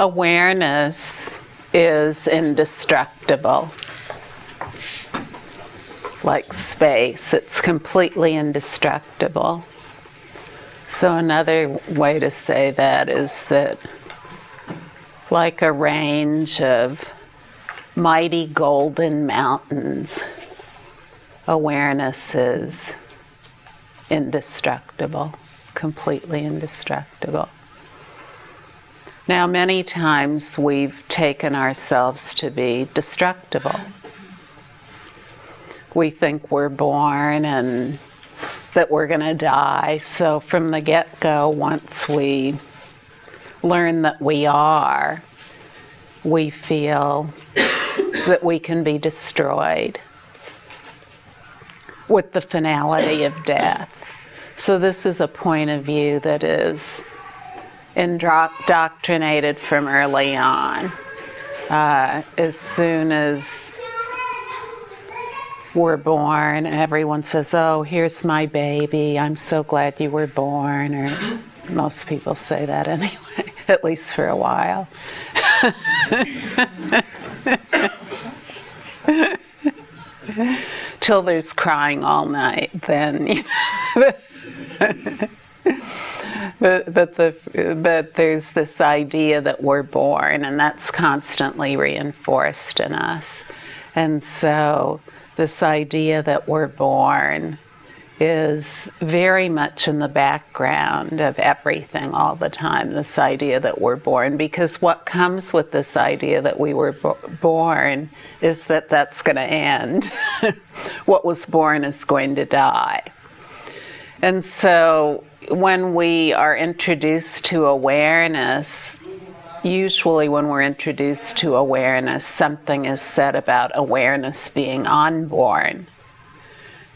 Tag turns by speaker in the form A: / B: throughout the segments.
A: awareness is indestructible. Like space, it's completely indestructible. So, another way to say that is that, like a range of mighty golden mountains, awareness is indestructible, completely indestructible. Now, many times we've taken ourselves to be destructible. We think we're born and that we're going to die. So, from the get go, once we learn that we are, we feel that we can be destroyed with the finality of death. So, this is a point of view that is indoctrinated from early on. Uh, as soon as we're born, everyone says, Oh, here's my baby. I'm so glad you were born. Or most people say that anyway, at least for a while. Till there's crying all night, then, you know but but the but there's this idea that we're born, and that's constantly reinforced in us. And so this idea that we're born is very much in the background of everything all the time. This idea that we're born, because what comes with this idea that we were bo- born is that that's going to end. what was born is going to die. And so when we are introduced to awareness, usually when we're introduced to awareness, something is said about awareness being unborn.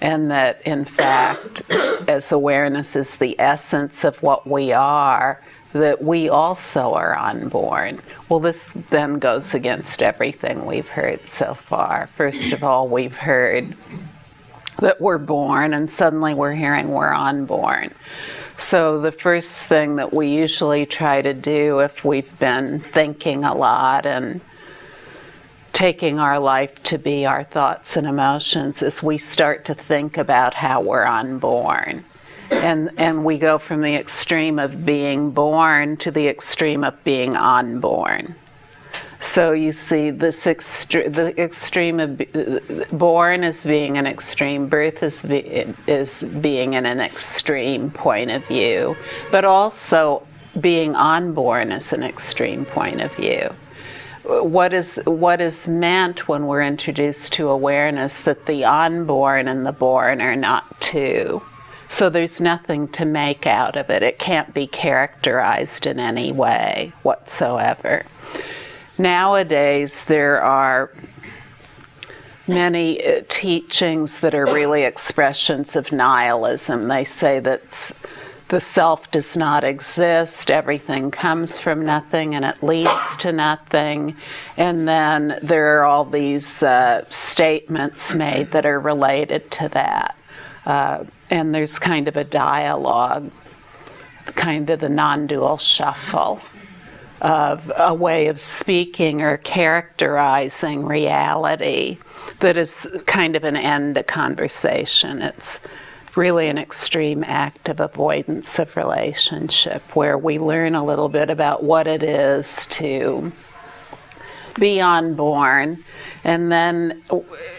A: And that, in fact, as awareness is the essence of what we are, that we also are unborn. Well, this then goes against everything we've heard so far. First of all, we've heard that we're born, and suddenly we're hearing we're unborn. So, the first thing that we usually try to do if we've been thinking a lot and taking our life to be our thoughts and emotions is we start to think about how we're unborn. And, and we go from the extreme of being born to the extreme of being unborn. So you see this extre- the extreme of born as being an extreme, birth is, be- is being in an extreme point of view, but also being unborn is an extreme point of view. What is, what is meant when we're introduced to awareness that the unborn and the born are not two. So there's nothing to make out of it. It can't be characterized in any way whatsoever. Nowadays, there are many uh, teachings that are really expressions of nihilism. They say that the self does not exist, everything comes from nothing and it leads to nothing. And then there are all these uh, statements made that are related to that. Uh, and there's kind of a dialogue, kind of the non dual shuffle of a way of speaking or characterizing reality that is kind of an end to conversation. It's really an extreme act of avoidance of relationship where we learn a little bit about what it is to be unborn. And then,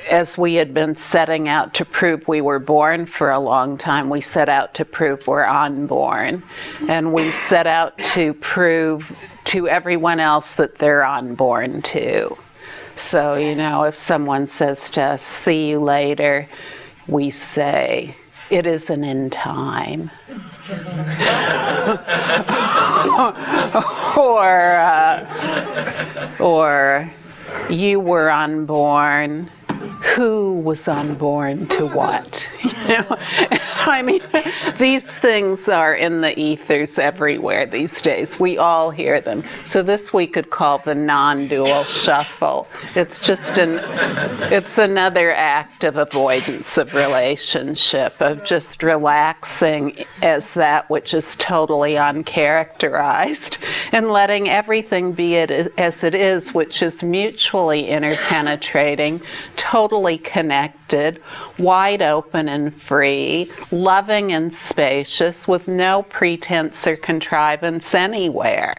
A: as we had been setting out to prove we were born for a long time, we set out to prove we're unborn. And we set out to prove to everyone else that they're unborn too. So, you know, if someone says to us, see you later, we say, it isn't in time. or, uh, or you were unborn. Who was unborn to what? You know, I mean, these things are in the ethers everywhere these days. We all hear them. So this we could call the non-dual shuffle. It's just an, it's another act of avoidance of relationship, of just relaxing as that which is totally uncharacterized and letting everything be it as it is, which is mutually interpenetrating, totally connected, wide open and free, loving and spacious, with no pretense or contrivance anywhere.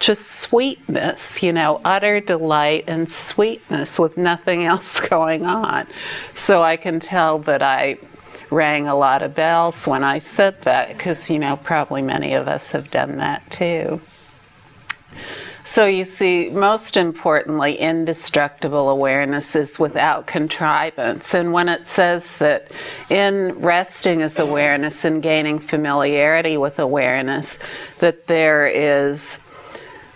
A: Just sweetness, you know, utter delight and sweetness with nothing else going on. So I can tell that I rang a lot of bells when I said that, because, you know, probably many of us have done that too. So you see, most importantly, indestructible awareness is without contrivance. And when it says that in resting as awareness and gaining familiarity with awareness, that there is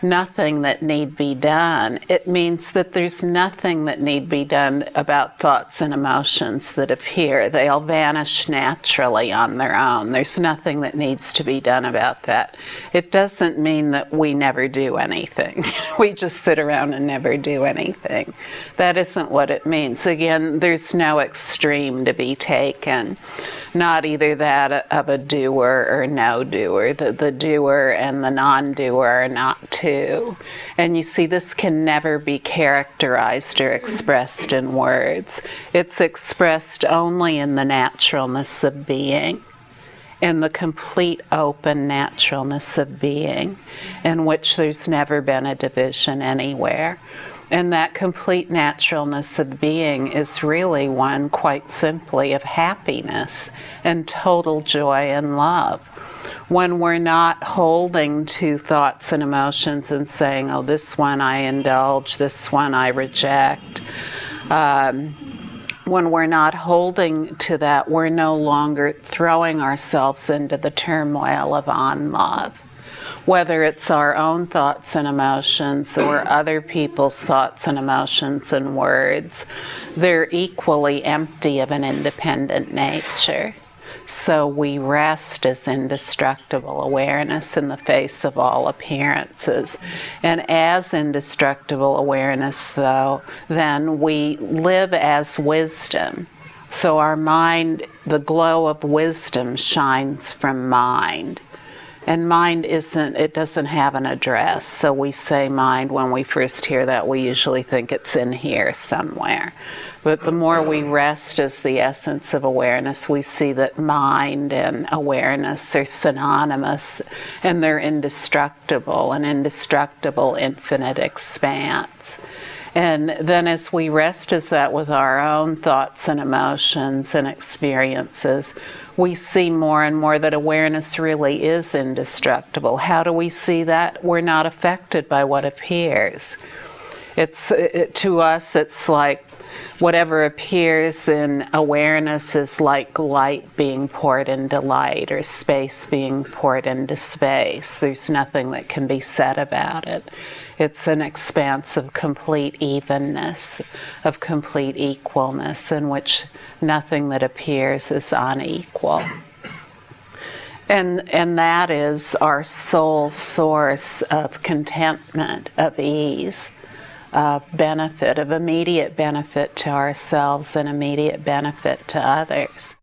A: nothing that need be done. It means that there's nothing that need be done about thoughts and emotions that appear. They all vanish naturally on their own. There's nothing that needs to be done about that. It doesn't mean that we never do anything. we just sit around and never do anything. That isn't what it means. Again, there's no extreme to be taken. Not either that of a doer or no doer. The, the doer and the non-doer are not two and you see, this can never be characterized or expressed in words. It's expressed only in the naturalness of being, in the complete open naturalness of being, in which there's never been a division anywhere. And that complete naturalness of being is really one, quite simply, of happiness and total joy and love when we're not holding to thoughts and emotions and saying, oh, this one I indulge, this one I reject. Um, when we're not holding to that, we're no longer throwing ourselves into the turmoil of on love. Whether it's our own thoughts and emotions or other people's thoughts and emotions and words, they're equally empty of an independent nature. So we rest as indestructible awareness in the face of all appearances. And as indestructible awareness, though, then we live as wisdom. So our mind, the glow of wisdom shines from mind. And mind isn't, it doesn't have an address. So we say mind when we first hear that, we usually think it's in here somewhere. But the more we rest as the essence of awareness, we see that mind and awareness are synonymous and they're indestructible, an indestructible infinite expanse. And then as we rest as that with our own thoughts and emotions and experiences, we see more and more that awareness really is indestructible. How do we see that? We're not affected by what appears. It's it, to us, it's like whatever appears in awareness is like light being poured into light or space being poured into space. There's nothing that can be said about it. It's an expanse of complete evenness, of complete equalness, in which nothing that appears is unequal. And, and that is our sole source of contentment, of ease of benefit, of immediate benefit to ourselves and immediate benefit to others.